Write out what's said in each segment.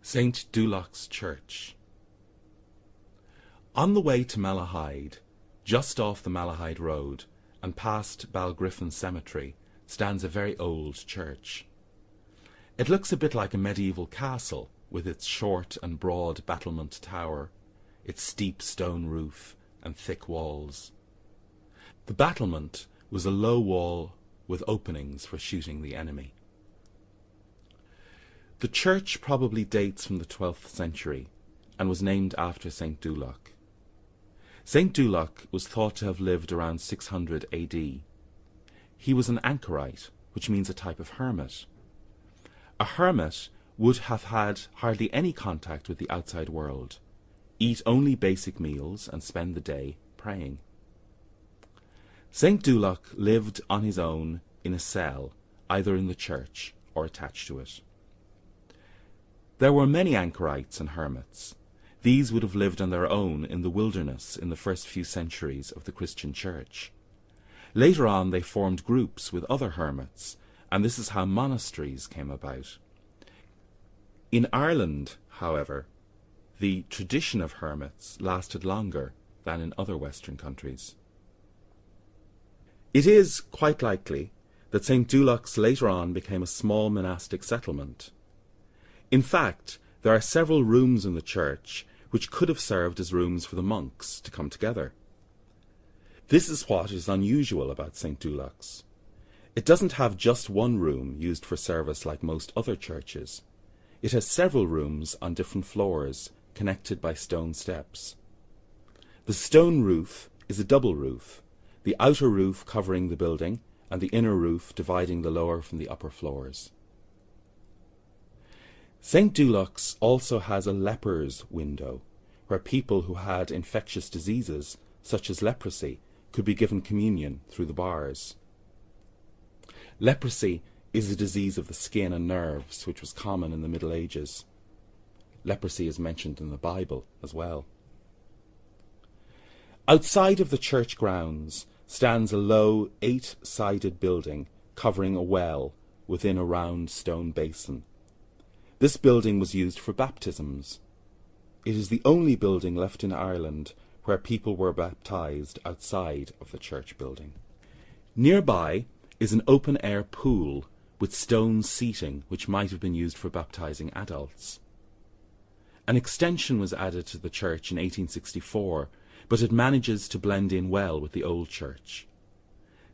St. Doulagh's Church On the way to Malahide, just off the Malahide Road, and past Balgriffin Cemetery, stands a very old church. It looks a bit like a medieval castle, with its short and broad battlement tower, its steep stone roof, and thick walls. The battlement was a low wall with openings for shooting the enemy. The church probably dates from the 12th century and was named after St. Doulagh. St. Doulagh was thought to have lived around 600 AD. He was an anchorite, which means a type of hermit. A hermit would have had hardly any contact with the outside world, eat only basic meals, and spend the day praying. St. Doulagh lived on his own in a cell, either in the church or attached to it. There were many anchorites and hermits. These would have lived on their own in the wilderness in the first few centuries of the Christian Church. Later on they formed groups with other hermits, and this is how monasteries came about. In Ireland, however, the tradition of hermits lasted longer than in other Western countries. It is quite likely that St. Doulagh's later on became a small monastic settlement. In fact, there are several rooms in the church which could have served as rooms for the monks to come together. This is what is unusual about St. Doulagh's. It doesn't have just one room used for service like most other churches. It has several rooms on different floors, connected by stone steps. The stone roof is a double roof, the outer roof covering the building and the inner roof dividing the lower from the upper floors. St. Doulagh's also has a leper's window, where people who had infectious diseases, such as leprosy, could be given communion through the bars. Leprosy is a disease of the skin and nerves which was common in the Middle Ages. Leprosy is mentioned in the Bible as well. Outside of the church grounds stands a low eight-sided building covering a well within a round stone basin. This building was used for baptisms. It is the only building left in Ireland where people were baptized outside of the church building. Nearby is an open-air pool with stone seating which might have been used for baptizing adults. An extension was added to the church in 1864, but it manages to blend in well with the old church.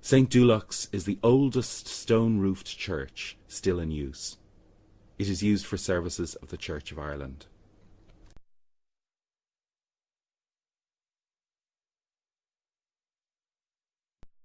St. Doulagh's is the oldest stone-roofed church still in use. It is used for services of the Church of Ireland.